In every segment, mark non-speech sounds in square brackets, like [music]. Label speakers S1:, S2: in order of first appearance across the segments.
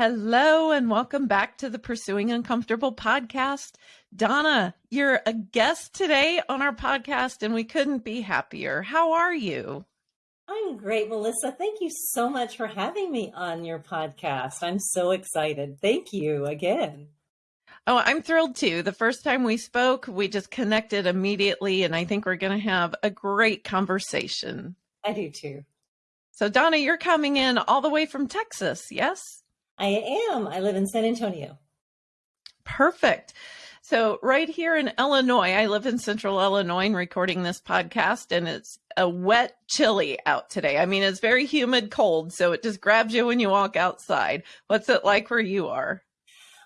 S1: Hello, and welcome back to the Pursuing Uncomfortable podcast. Donna, you're a guest today on our podcast, and we couldn't be happier. How are you?
S2: I'm great, Melissa. Thank you so much for having me on your podcast. I'm so excited. Thank you again.
S1: Oh, I'm thrilled too. The first time we spoke, we just connected immediately, and I think we're going to have a great conversation.
S2: I do too.
S1: So, Donna, you're coming in all the way from Texas, yes?
S2: I am. I live in San Antonio.
S1: Perfect. So, right here in Illinois, I live in central Illinois and recording this podcast, and it's a wet, chilly out today. I mean, it's very humid, cold, so it just grabs you when you walk outside. What's it like where you are?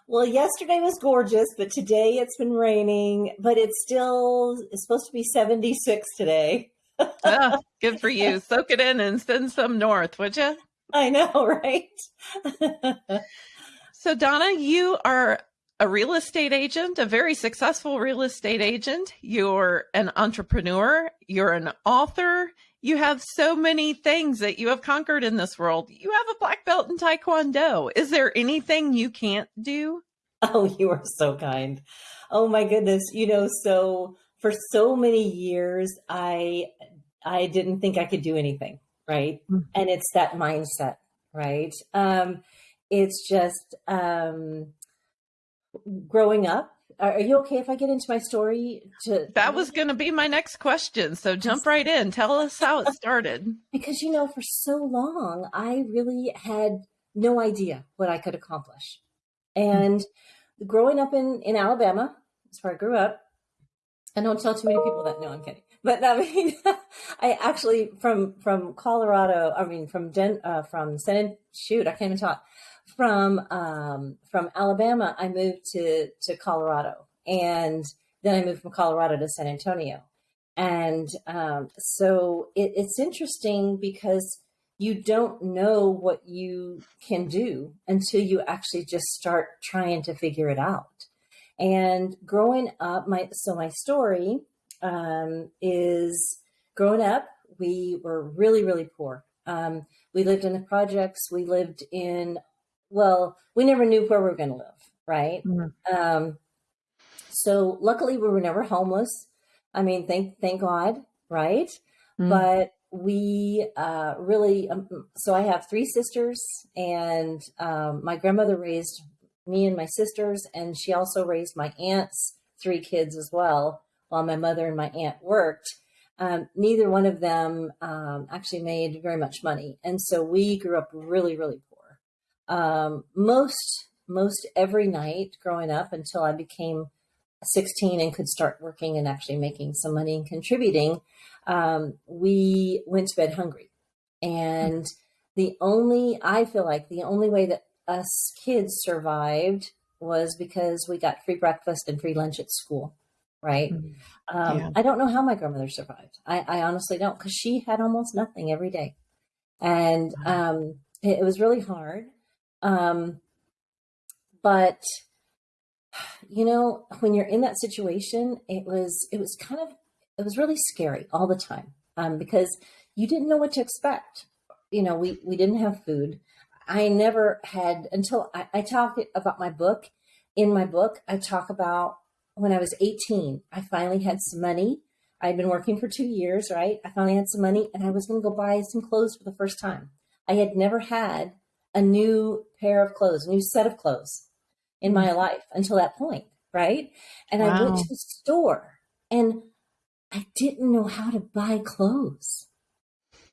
S2: Well, yesterday was gorgeous, but today it's been raining, but it's still it's supposed to be 76 today
S1: oh, [laughs] good for you. Soak it in and send some north, would you? [laughs]
S2: I know, right?
S1: so, Donna, you are a real estate agent, a very successful real estate agent. You're an entrepreneur. You're an author. You have so many things that you have conquered in this world. You have a black belt in Taekwondo. Is there anything you can't do?
S2: Oh, you are so kind. Oh my goodness. You know, so for so many years i i didn't think i could do anything right mm-hmm. and it's that mindset right um it's just um growing up are you okay if i get into my story
S1: to that was going to be my next question so jump right in tell us how it started [laughs]
S2: because you know for so long i really had no idea what i could accomplish and mm-hmm. growing up in in alabama that's where i grew up and don't tell too many people that. No, I'm kidding. But I mean, [laughs] I actually from from Colorado. I mean, from Den uh, from San shoot, I can't even talk. From um, from Alabama, I moved to to Colorado, and then I moved from Colorado to San Antonio. And um, so it, it's interesting because you don't know what you can do until you actually just start trying to figure it out. And growing up, my so my story um, is growing up, we were really, really poor. Um, we lived in the projects. We lived in, well, we never knew where we were going to live, right? Mm-hmm. Um, so luckily, we were never homeless. I mean, thank thank God, right? Mm-hmm. But we uh, really, um, so I have three sisters, and um, my grandmother raised me and my sisters, and she also raised my aunt's three kids as well while my mother and my aunt worked. Um, neither one of them um, actually made very much money, and so we grew up really, really poor. Um, most most every night growing up until I became 16 and could start working and actually making some money and contributing, um, we went to bed hungry. And the only, I feel like the only way that us kids survived was because we got free breakfast and free lunch at school right mm-hmm. um, yeah. i don't know how my grandmother survived i, I honestly don't because she had almost nothing every day and um, it, it, was really hard um, but you know when you're in that situation it was it was kind of it was really scary all the time um, because you didn't know what to expect you know we we didn't have food I never had until I, I talk about my book. In my book, I talk about when I was 18, I finally had some money. I'd been working for two years, right? I finally had some money and I was going to go buy some clothes for the first time. I had never had a new pair of clothes, a new set of clothes in my mm. life until that point, right? And wow. I went to the store and I didn't know how to buy clothes.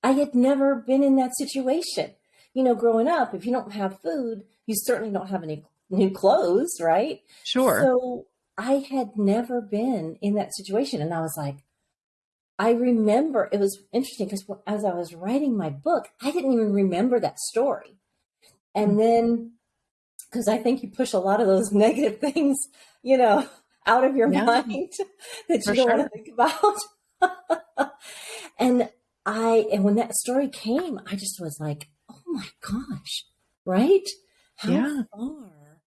S2: I had never been in that situation you know, growing up, if you don't have food, you certainly don't have any new clothes, right?
S1: Sure.
S2: So I had never been in that situation. And I was like, I remember it was interesting because as I was writing my book, I didn't even remember that story. And mm-hmm. then, because I think you push a lot of those [laughs] negative things, you know, out of your yeah, mind [laughs] that you don't sure. want to think about. [laughs] and I, and when that story came, I just was like, oh my gosh, right? How yeah. far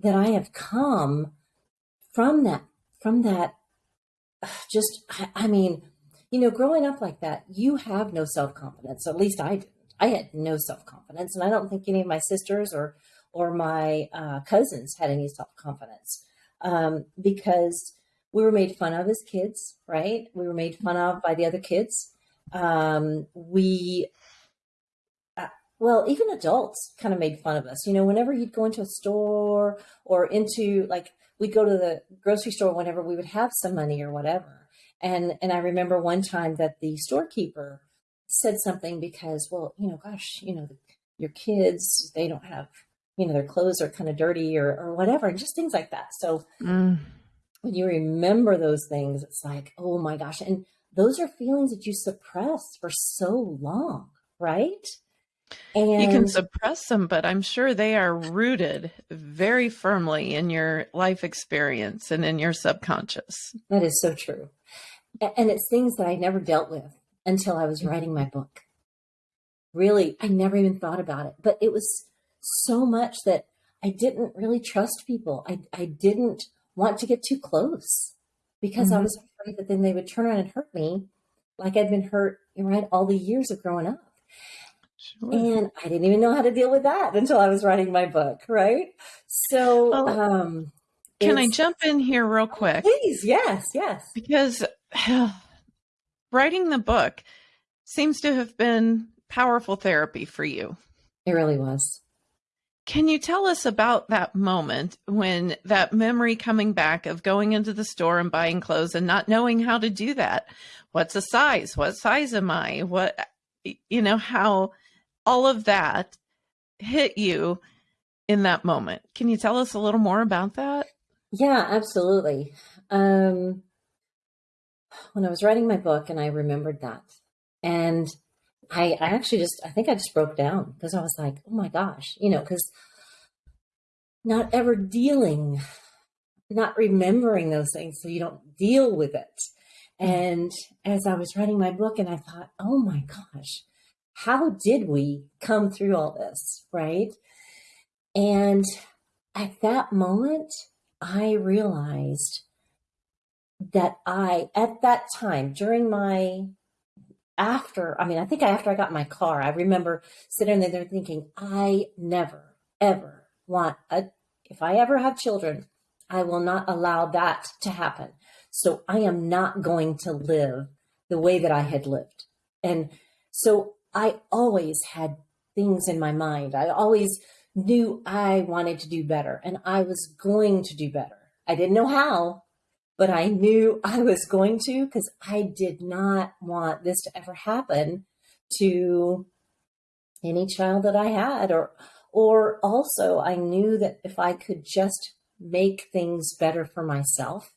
S2: that I have come from that, from that, [sighs] just, I, mean, you know, growing up like that, you have no self confidence. At least I didn't. I had no self confidence, and I don't think any of my sisters or or my uh, cousins had any self confidence um, because we were made fun of as kids, right? We were made fun of by the other kids. Um, we, uh, well, even adults kind of made fun of us. You know, whenever you'd go into a store or into like, we'd go to the grocery store whenever we would have some money or whatever. And, and I remember one time that the storekeeper said something because, well, you know, gosh, you know, the, your kids, they don't have, you know, their clothes are kind of dirty or, or whatever, and just things like that. So mm. when you remember those things, it's like, oh my gosh. And those are feelings that you suppress for so long, right?
S1: And you can suppress them, but I'm sure they are rooted very firmly in your life experience and in your subconscious.
S2: That is so true. And it's things that I never dealt with until I was writing my book. Really, I never even thought about it, but it was so much that I didn't really trust people. I, I didn't want to get too close because mm-hmm. I was afraid that then they would turn around and hurt me like I'd been hurt, right, all the years of growing up. Sure. And I didn't even know how to deal with that until I was writing my book, right? So, well, um,
S1: can I jump in here real quick?
S2: Please, yes, yes.
S1: Because [sighs] writing the book seems to have been powerful therapy for you.
S2: It really was.
S1: Can you tell us about that moment when that memory coming back of going into the store and buying clothes and not knowing how to do that? What's a size? What size am I? What, you know, how all of that hit you in that moment. Can you tell us a little more about that?
S2: Yeah, absolutely. Um, when I was writing my book and I remembered that. And I, I actually just, I think I just broke down because I was like, oh my gosh, you know, because not ever dealing, not remembering those things so you don't deal with it. Mm. And as I was writing my book, and I thought, oh my gosh, how did we come through all this? Right. And at that moment, I realized that I, at that time, during my, after, I mean, I think after I got my car, I remember sitting there thinking, I never, ever want a, if I ever have children, I will not allow that to happen. So I am not going to live the way that I had lived. And so I always had things in my mind. I always knew I wanted to do better and I was going to do better. I didn't know how, but I knew [laughs] I was going to because I did not want this to ever happen to any child that I had or or also I knew that if I could just make things better for myself,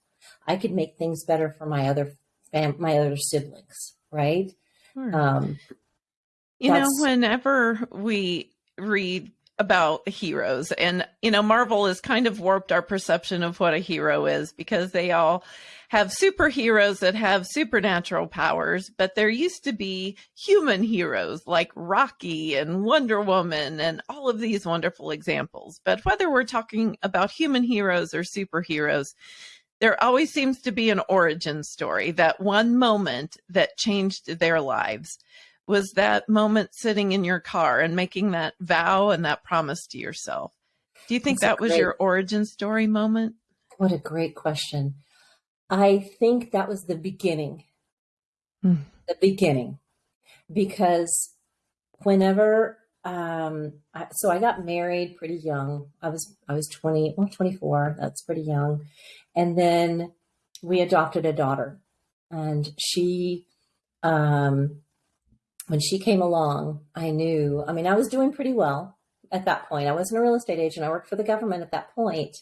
S2: I could make things better for my other fam- my other siblings, right?
S1: Sure. Um, you know, whenever we read about heroes. And, you know, Marvel has kind of warped our perception of what a hero is because they all have superheroes that have supernatural powers, but there used to be human heroes like Rocky and Wonder Woman and all of these wonderful examples. But whether we're talking about human heroes or superheroes, there always seems to be an origin story, that one moment that changed their lives was that moment sitting in your car and making that vow and that promise to yourself. Do you think That's that was great, your origin story moment?
S2: What a great question. I think that was the beginning. Hmm. The beginning. Because whenever um I, so I got married pretty young. I was I was 20, well 24, that's pretty young. And then we adopted a daughter and she um when she came along, I knew, I mean, I was doing pretty well at that point. I wasn't a real estate agent. I worked for the government at that point.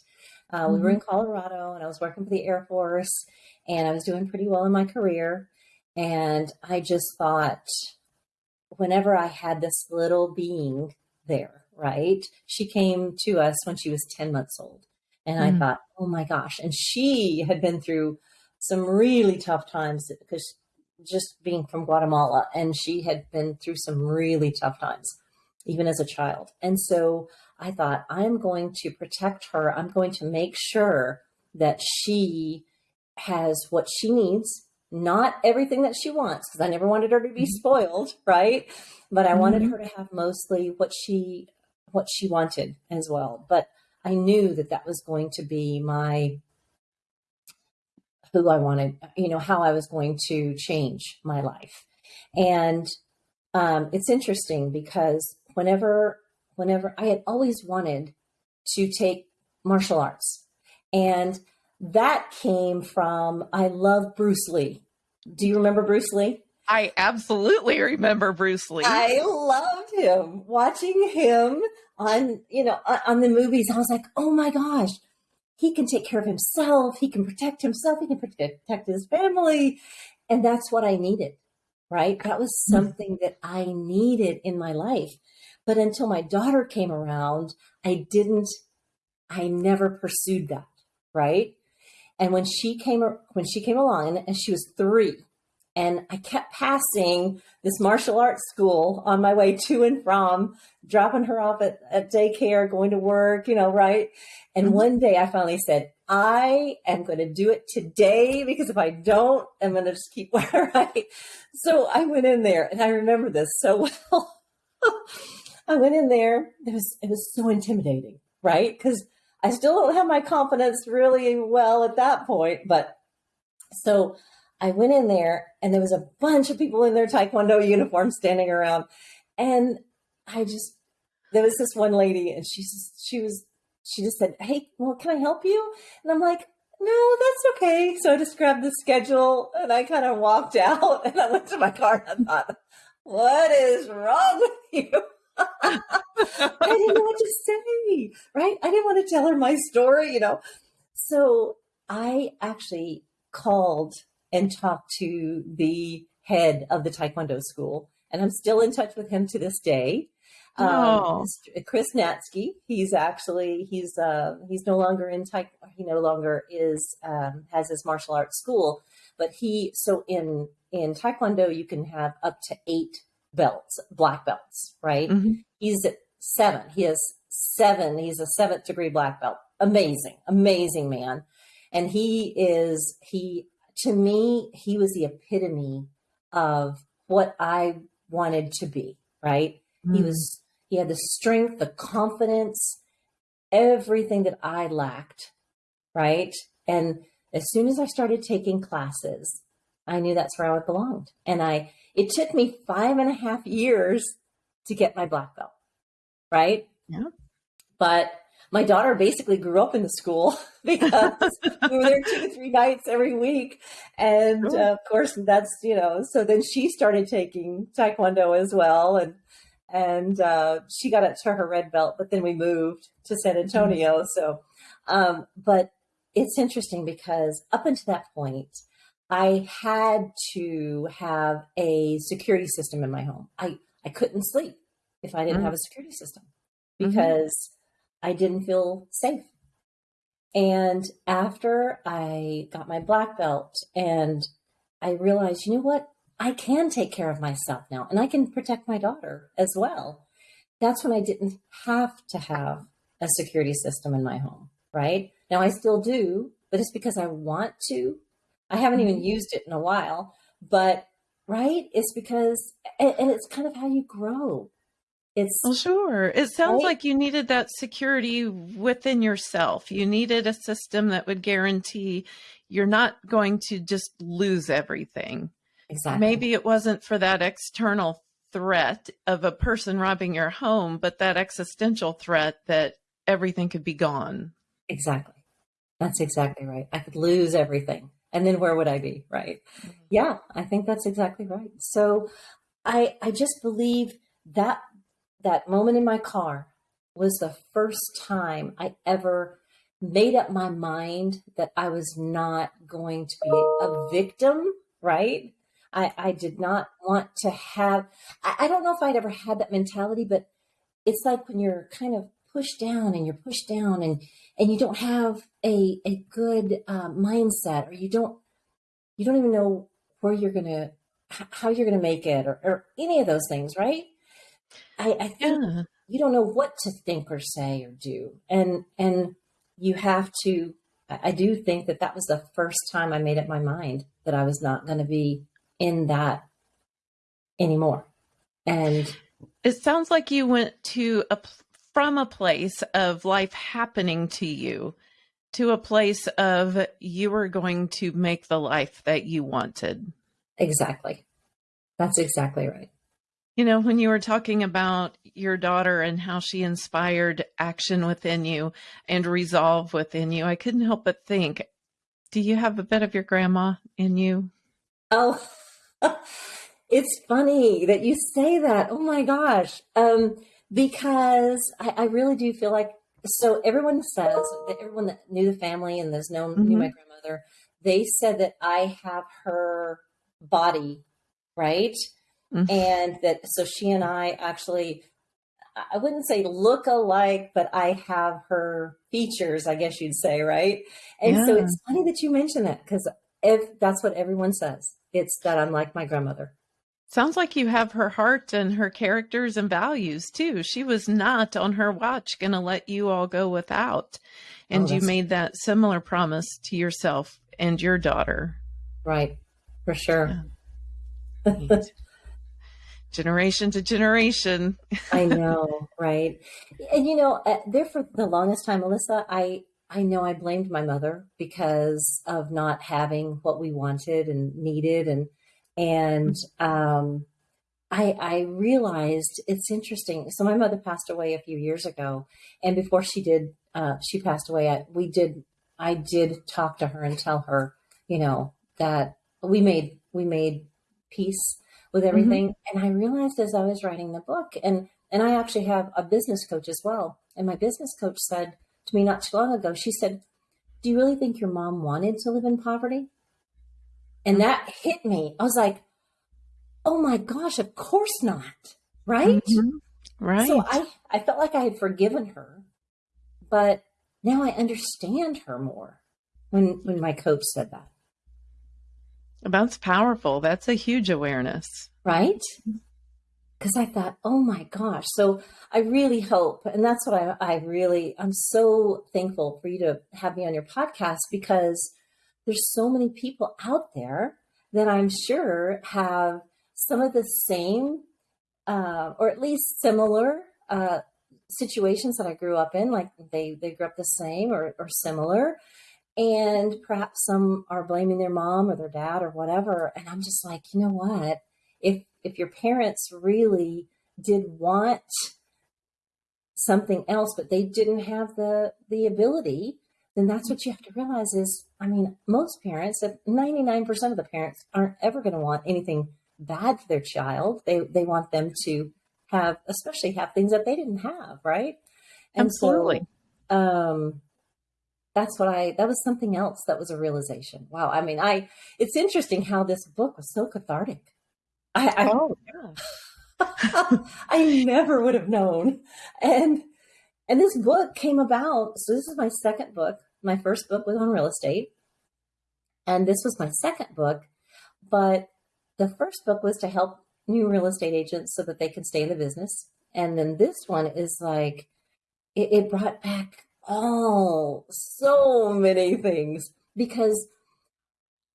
S2: Uh, mm-hmm. We were in mm-hmm. Colorado and I was working for the Air Force and I was doing pretty well in my career. And I just thought, whenever I had this little being there, right? She came to us when she was 10 months old. And mm-hmm. I thought, oh my gosh. And she had been through some really tough times because just being from Guatemala, and she had been through some really tough times, even as a child. And so I thought, I'm going to protect her. I'm going to make sure that she has what she needs, not everything that she wants, because I never wanted her to be mm-hmm. spoiled, [laughs] right? But I wanted mm-hmm. her to have mostly what she what she wanted as well. But I knew that that was going to be my who I wanted, you know, how I was going to change my life. And um, it's interesting because whenever, whenever I had always wanted to take martial arts, and that came from I love Bruce Lee. Do you remember Bruce Lee?
S1: I absolutely remember Bruce Lee.
S2: I loved him. Watching him on, you know, on the movies, I was like, oh my gosh, he can take care of himself. He can protect himself. He can protect his family. And that's what I needed, right? That was hmm. something that I needed in my life. But until my daughter came around, I didn't, I never pursued that, right? And when she came, when she came along and she was three, and I kept passing this martial arts school on my way to and from, dropping her off at, at daycare, going to work, you know, right? And mm-hmm. one day I finally said, I am going to do it today because if I don't, I'm going to just keep [laughs] where I. So I went in there and I remember this so [laughs] well. I went in there. It was, it was so intimidating, right? Because I still don't have my confidence really well at that point. But so I went in there and there was a bunch of people in their Taekwondo uniforms standing around. And I just, there was this one lady and she, she was, she just said, Hey, well, can I help you? And I'm like, no, that's okay. So I just grabbed the schedule and I kind of walked [laughs] out and I went to my car and I thought, what is wrong with you? [laughs] I didn't know what to say, right? I didn't want to tell her my story, you know. So I actually called and talked to the head of the Taekwondo school, and I'm still in touch with him to this day. Um, oh. Um, Chris Natsky, he's actually he's uh, he's no longer in Taekwondo. He no longer is um, has his martial arts school, but he so in in Taekwondo you can have up to eight belts, black belts, right? Mm-hmm. He's at seven. He has seven. He's a seventh degree black belt. Amazing, amazing man. And he is, he, to me, he was the epitome of what I wanted to be, right? Mm-hmm. He was, he had the strength, the confidence, everything that I lacked, right? And as soon as I started taking classes, I knew that's where I belonged. And I, it took me five and a half years to get my black belt, right?
S1: Yeah.
S2: But my daughter basically grew up in the school [laughs] because we were there two to three nights every week. And uh, of course, that's, you know, so then she started taking Taekwondo as well. And, and uh, she got up to her red belt, but then we moved to San Antonio. Mm-hmm. So, um, but it's interesting because up until that point, I had to have a security system in my home. I, I couldn't sleep if I didn't mm. have a security system mm-hmm. because. I didn't feel safe. And after I got my black belt and I realized, you know what? I can take care of myself now and I can protect my daughter as well. That's when I didn't have to have a security system in my home, right? Now I still do, but it's because I want to I haven't even mm-hmm. used it in a while, but right, it's because, and, and it's kind of how you grow. It's
S1: well, sure. It sounds right? like you needed that security within yourself. You needed a system that would guarantee you're not going to just lose everything.
S2: Exactly.
S1: Maybe it wasn't for that external threat of a person robbing your home, but that existential threat that everything could be gone.
S2: Exactly. That's exactly right. I could lose everything and then where would I be? Right. Mm-hmm. Yeah, I think that's exactly right. So I I just believe that that moment in my car was the first time I ever made up my mind that I was not going to be a victim, right? I, I did not want to have, I, I don't know if I'd ever had that mentality, but it's like when you're kind of pushed down and you're pushed down and and you don't have a a good uh, mindset or you don't you don't even know where you're gonna how you're gonna make it or, or any of those things right i, I think yeah. you don't know what to think or say or do and and you have to I do think that that was the first time I made up my mind that I was not going to be in that anymore. And
S1: it sounds like you went to a from a place of life happening to you to a place of you were going to make the life that you wanted.
S2: Exactly. That's exactly right.
S1: You know, when you were talking about your daughter and how she inspired action within you and resolve within you, I couldn't help but think, do you have a bit of your grandma in you?
S2: Oh, [laughs] it's funny that you say that. Oh my gosh. Um, because I, I really do feel like so everyone says that everyone that knew the family and has known mm-hmm. knew my grandmother, they said that I have her body, right? Mm-hmm. And that so she and I actually I wouldn't say look alike, but I have her features, I guess you'd say, right? And yeah. so it's funny that you mention that because if that's what everyone says, it's that I'm like my grandmother.
S1: Sounds like you have her heart and her characters and values too. She was not on her watch going to let you all go without. And oh, you made that similar promise to yourself and your daughter.
S2: Right. For sure.
S1: Yeah. [laughs] generation to generation.
S2: I [laughs] know, right? And you know, uh, there for the longest time, Melissa, I I know I blamed my mother because of not having what we wanted and needed and and um, I, I realized it's interesting. So my mother passed away a few years ago, and before she did, uh, she passed away. I, we did, I did talk to her and tell her, you know, that we made we made peace with mm-hmm. everything. Mm-hmm. And I realized as I was writing the book, and and I actually have a business coach as well. And my business coach said to me not too long ago, she said, "Do you really think your mom wanted to live in poverty?" And that hit me. I was like, oh my gosh, of course not. Right? Mm-hmm.
S1: Right.
S2: So I, I felt like I had forgiven her, but now I understand her more when when my coach said that.
S1: That's powerful. That's a huge awareness.
S2: Right? Because I thought, oh my gosh. So I really hope, and that's what I, I really, I'm so thankful for you to have me on your podcast because there's so many people out there that I'm sure have some of the same, uh, or at least similar uh, situations that I grew up in. Like they they grew up the same or, or similar, and perhaps some are blaming their mom or their dad or whatever. And I'm just like, you know what? If if your parents really did want something else, but they didn't have the the ability then that's what you have to realize is, I mean, most parents, 99% of the parents aren't ever going to want anything bad for their child. They, they want them to have, especially have things that they didn't have. Right.
S1: And Absolutely.
S2: so, um, that's what I, that was something else that was a realization. Wow. I mean, I, it's interesting how this book was so cathartic. I, I oh, [laughs] yeah. I never would have known. And, and this book came about. So this is my second book. My first book was on real estate, and this was my second book. But the first book was to help new real estate agents so that they can stay in the business. And then this one is like, it, it brought back all so many things because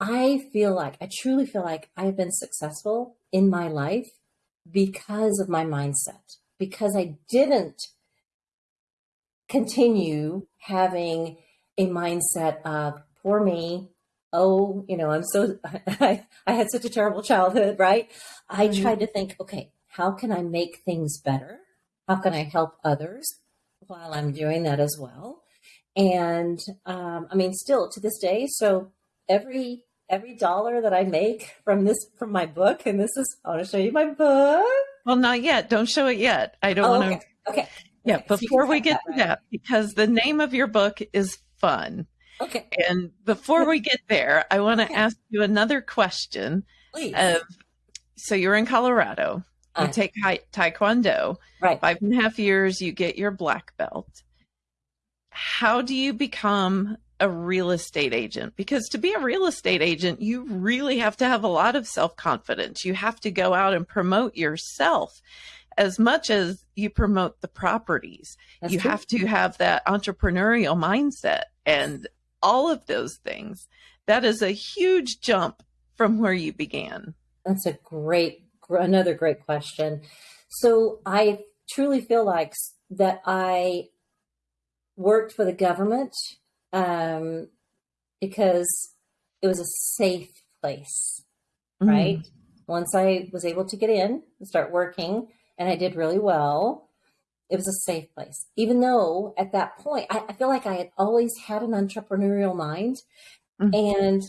S2: I feel like, I truly feel like I've been successful in my life because of my mindset, because I didn't continue having a mindset of poor me. Oh, you know, I'm so, [laughs] I, I had such a terrible childhood, right? I mm-hmm. tried to think, okay, how can I make things better? How can I help others while I'm doing that as well? And um, I mean, still to this day, so every every dollar that I make from this from my book, and this is I want to show you my book.
S1: Well, not yet. Don't show it yet. I don't
S2: oh,
S1: want
S2: to. Okay. okay.
S1: Yeah, okay. before so we get that, to right? that, because the name of your book is fun.
S2: Okay.
S1: And before we get there, I want to okay. ask you another question.
S2: Please.
S1: Of, so you're in Colorado. You uh, take Taekwondo.
S2: Right.
S1: Five and a half years, you get your black belt. How do you become a real estate agent? Because to be a real estate agent, you really have to have a lot of self confidence. You have to go out and promote yourself as much as you promote the properties. That's you true. have to have that entrepreneurial mindset and all of those things. That is a huge jump from where you began.
S2: That's a great, another great question. So I truly feel like that I worked for the government um, because it was a safe place, mm. right? Once I was able to get in and start working, and I did really well, it was a safe place. Even though at that point, I, I feel like I had always had an entrepreneurial mind mm-hmm. and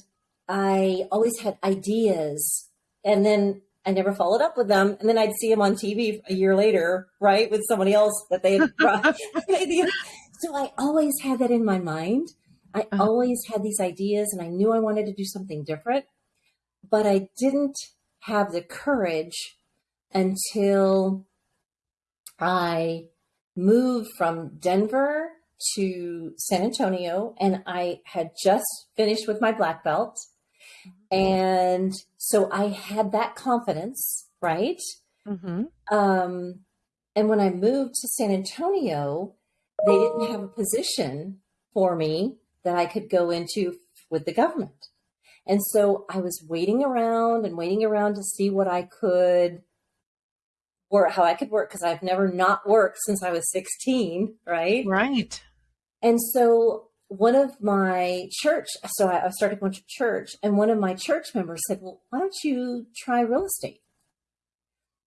S2: I always had ideas. And then I never followed up with them. And then I'd see them on TV a year later, right, with somebody else that they had brought. [laughs] so I always had that in my mind. I uh-huh. always had these ideas and I knew I wanted to do something different, but I didn't have the courage until I moved from Denver to San Antonio and I had just finished with my black belt. And so I had that confidence, right? Mm-hmm. Um, and when I moved to San Antonio, they didn't have a position for me that I could go into with the government. And so I was waiting around and waiting around to see what I could work, how I could work, because I've never not worked since I was 16, right?
S1: Right.
S2: And so one of my church, so I started going to church, and one of my church members said, Well, why don't you try real estate?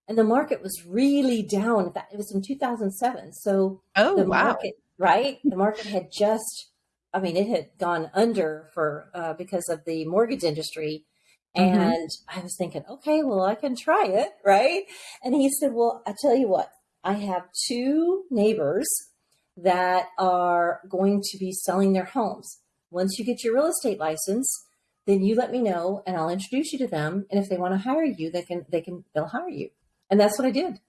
S2: And the market was really down. It was in 2007. So,
S1: oh,
S2: the
S1: wow.
S2: market, right? The market had just I mean, it had gone under for uh, because of the mortgage industry. Mm-hmm. And I was thinking, okay, well, I can try it, right? And he said, well, I tell you what, I have two neighbors that are going to be selling their homes. Once you get your real estate license, then you let me know and I'll introduce you to them. And if they want to hire you, they can, they can, they'll hire you. And that's what I did.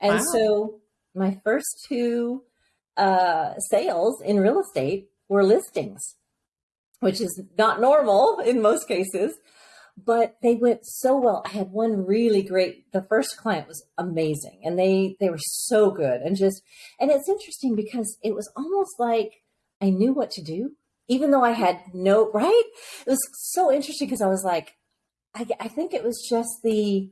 S2: And wow. so my first two uh, sales in real estate were listings, which is not normal in most cases, but they went so well. I had one really great, the first client was amazing and they, they were so good and just, and it's interesting because it was almost like I knew what to do, even though I had no, right? It was so interesting because I was like, I, I think it was just the,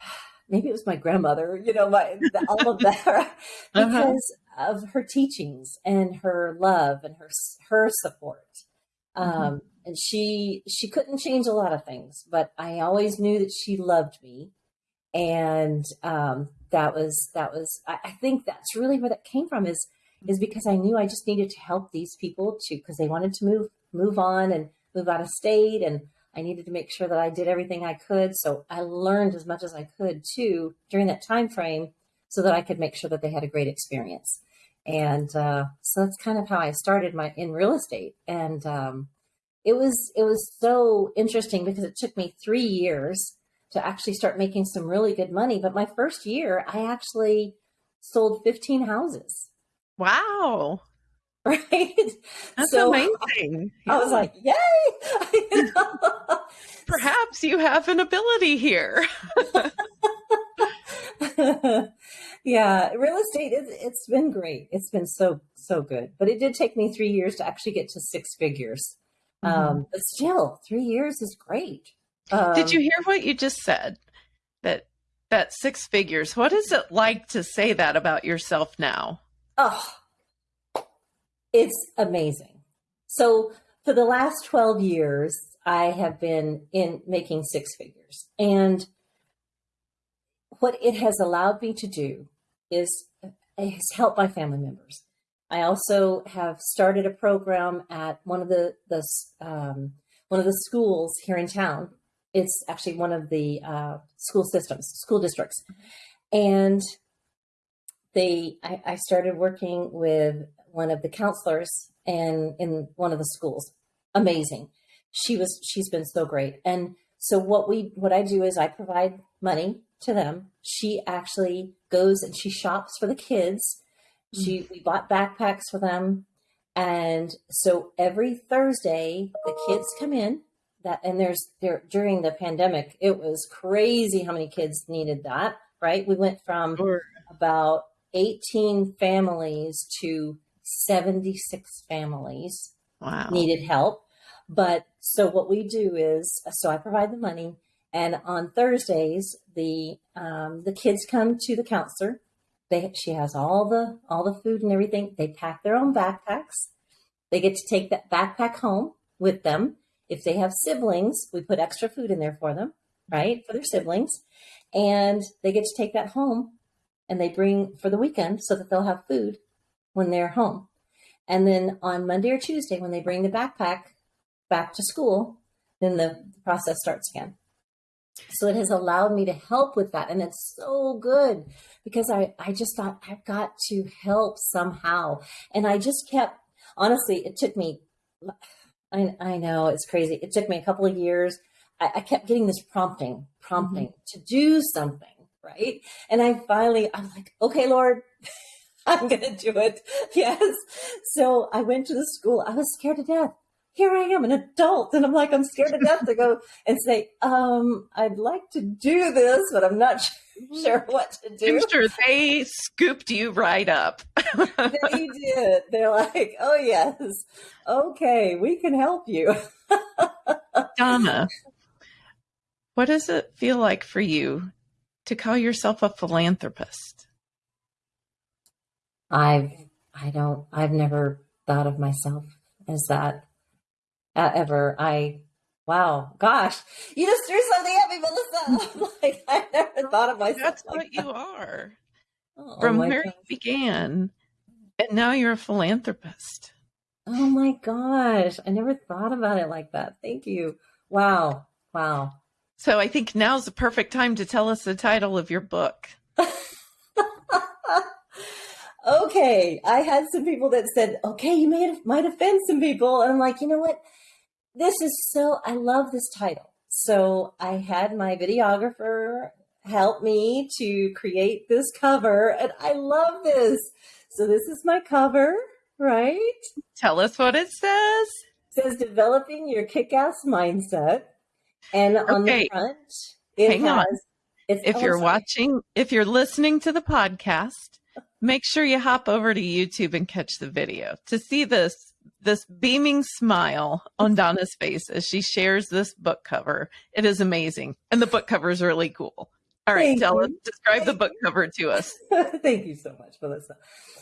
S2: [sighs] maybe it was my grandmother, you know, my, all of that, [laughs] uh-huh. because uh-huh. of her teachings and her love and her her support. Mm-hmm. Um, and she she couldn't change a lot of things, but I always knew that she loved me, and um, that was that was I, I think that's really where that came from is is because I knew I just needed to help these people to because they wanted to move move on and move out of state and I needed to make sure that I did everything I could. So I learned as much as I could too during that time frame so that I could make sure that they had a great experience. And uh, so that's kind of how I started my in real estate. And um, it was it was so interesting because it took me three years to actually start making some really good money. But my first year, I actually sold 15 houses.
S1: Wow. [laughs]
S2: right?
S1: That's so amazing.
S2: I, I was like, yay! [laughs]
S1: Perhaps you have an ability here. [laughs]
S2: yeah, real estate, it, it's been great. It's been so, so good. But it did take me three years to actually get to six figures. Mm-hmm. Um, but still, three years is great.
S1: Um, did you hear what you just said? That that six figures. What is it like to say that about yourself now?
S2: Oh, it's amazing. So for the last 12 years, I have been in making six figures. And what it has allowed me to do is has helped my family members. I also have started a program at one of the, the um, one of the schools here in town. It's actually one of the uh, school systems, school districts, and they. I, I started working with one of the counselors and in one of the schools. Amazing. She was she's been so great. And so what we what I do is I provide money to them. She actually goes and she shops for the kids. She we bought backpacks for them. And so every Thursday the kids come in that and there's there during the pandemic it was crazy how many kids needed that, right? We went from sure. about 18 families to 76 families
S1: wow.
S2: needed help. But so what we do is, so I provide the money, and on Thursdays the um, the kids come to the counselor, they she has all the all the food and everything. They pack their own backpacks. They get to take that backpack home with them. If they have siblings, we put extra food in there for them, right? For their siblings. And they get to take that home and they bring for the weekend so that they'll have food when they're home. And then on Monday or Tuesday, when they bring the backpack back to school, then the process starts again. So it has allowed me to help with that. And it's so good because I, I just thought I've got to help somehow. And I just kept, honestly, it took me, I, I know it's crazy. It took me a couple of years. I, I kept getting this prompting, prompting mm-hmm. to do something. Right. And I finally, I'm like, okay, Lord, [laughs] I'm going to do it. [laughs] Yes. So I went to the school. I was scared to death here I am, an adult, and I'm like, I'm scared to death to go and say, um, I'd like to do this, but I'm not [laughs] sure what to do.
S1: I'm sure they scooped you right up.
S2: they did. They're like, oh, yes, okay, we can help you. [laughs]
S1: Donna, what does it feel like for you to call yourself a philanthropist?
S2: I've, I don't, I've never thought of myself as that uh, ever. I, wow, gosh, you just threw something at me, Melissa. [laughs] like, I never thought of myself.
S1: That's
S2: like
S1: what that. you are. Oh, From where you began, and now you're a philanthropist.
S2: Oh my gosh, I never thought about it like that. Thank you. Wow, wow.
S1: So I think now's the perfect time to tell us the title of your book. [laughs]
S2: okay, I had some people that said, "Okay, you might might offend some people," and I'm like, you know what? This is so, I love this title. So I had my videographer help me to create this cover, and I love this. So this is my cover, right?
S1: Tell us what it says.
S2: It says developing your kick-ass mindset. And on okay. the front, it Hang has. On.
S1: if you're watching, if you're listening to the podcast, make sure you hop over to YouTube and catch the video to see this this beaming smile on Donna's face as she shares this book cover. It is amazing. And the book cover is really cool. All right, Thank tell you. us, describe Thank the book cover to us. [laughs]
S2: Thank you so much, Melissa.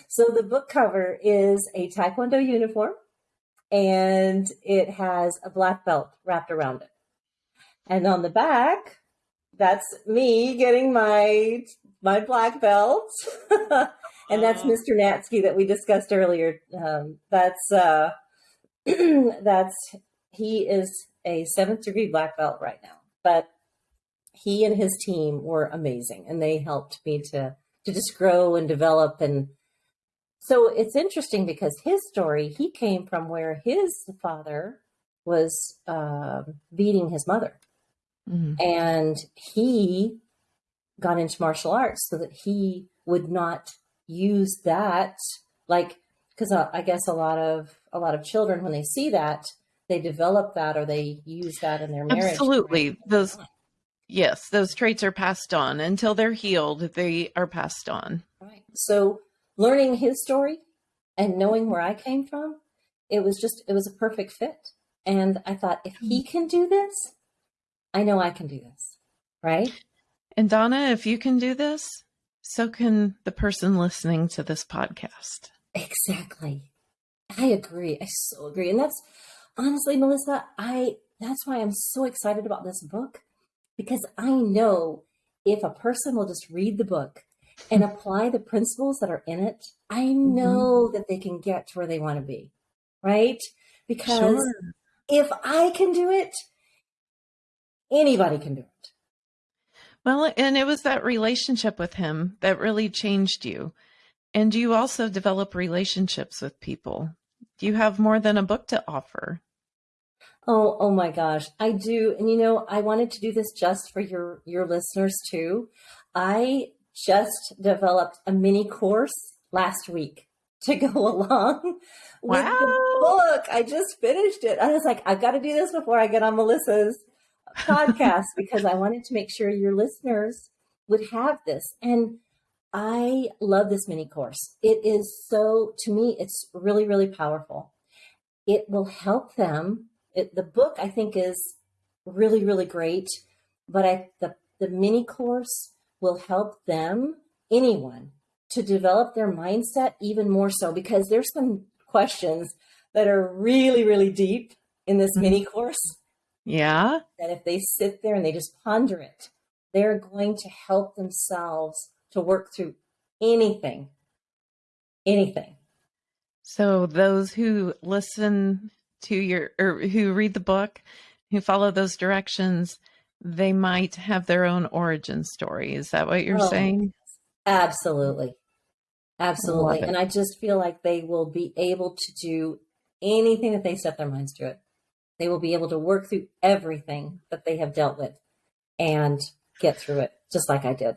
S2: So the book cover is a Taekwondo uniform and it has a black belt wrapped around it. And on the back, that's me getting my my black belt. [laughs] and that's Mr. Natsky that we discussed earlier. Um, that's uh, [clears throat] that's he is a seventh degree black belt right now, but he and his team were amazing, and they helped me to to just grow and develop. And so it's interesting because his story he came from where his father was uh, beating his mother, mm-hmm. and he got into martial arts so that he would not use that like because uh, I guess a lot of a lot of children when they see that they develop that or they use that in their marriage.
S1: Absolutely, those yes, those traits are passed on until they're healed. They are passed on.
S2: Right. So learning his story and knowing where I came from, it was just it was a perfect fit. And I thought if he can do this, I know I can do this. Right.
S1: And Donna, if you can do this, so can the person listening to this podcast.
S2: Exactly. I agree. I so agree. And that's honestly, Melissa, I that's why I'm so excited about this book because I know if a person will just read the book and [laughs] apply the principles that are in it, I mm-hmm. know mm-hmm. that they can get to where they want to be. Right? Because sure. if I can do it, anybody can do it.
S1: Well, and it was that relationship with him that really changed you. And you also develop relationships with people. Do you have more than a book to offer?
S2: Oh, oh my gosh, I do. And you know, I wanted to do this just for your your listeners too. I just developed a mini course last week [laughs] to go along with wow. the book. I just finished it. I was like, I've got to do this before I get on Melissa's podcast because I wanted to make sure your listeners would have this. And I love this mini course. It is so, to me, it's really, really powerful. It will help them. It, the book, I think, is really, really great, but I, the, the mini course will help them, anyone, to develop their mindset even more so because there's some questions that are really, really deep in this mm-hmm. mini course.
S1: Yeah.
S2: That if they sit there and they just ponder it, they're going to help themselves to work through anything. Anything.
S1: So those who listen to your or who read the book, who follow those directions, they might have their own origin story. Is that what you're oh, saying?
S2: Absolutely. Absolutely. I and I just feel like they will be able to do anything that they set their minds to it. They will be able to work through everything that they have dealt with and get through it, just like I did.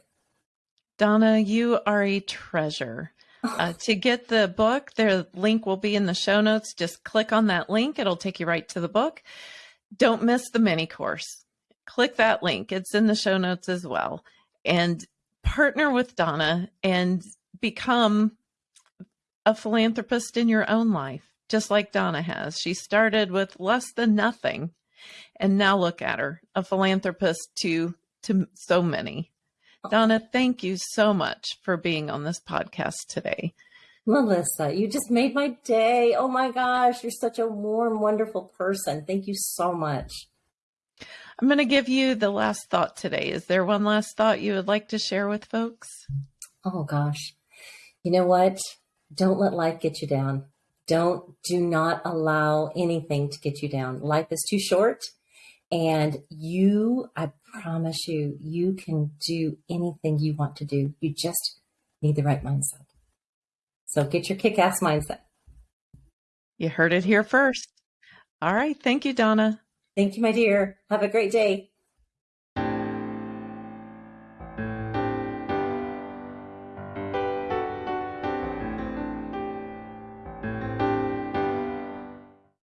S1: Donna, you are a treasure. [laughs] Uh, to get the book, the link will be in the show notes. Just click on that link, it'll take you right to the book. Don't miss the mini course. Click that link, it's in the show notes as well. And partner with Donna and become a philanthropist in your own life, just like Donna has. She started with less than nothing. And now look at her, a philanthropist to to so many. Donna, thank you so much for being on this podcast today.
S2: Melissa, you just made my day. Oh my gosh, you're such a warm, wonderful person. Thank you so much.
S1: I'm going to give you the last thought today. Is there one last thought you would like to share with folks?
S2: Oh gosh. You know what? Don't let life get you down. Don't, do not allow anything to get you down. Life is too short and you, I promise you, you can do anything you want to do. You just need the right mindset. So get your kick ass mindset.
S1: You heard it here first. All right. Thank you, Donna.
S2: Thank you, my dear. Have a great day.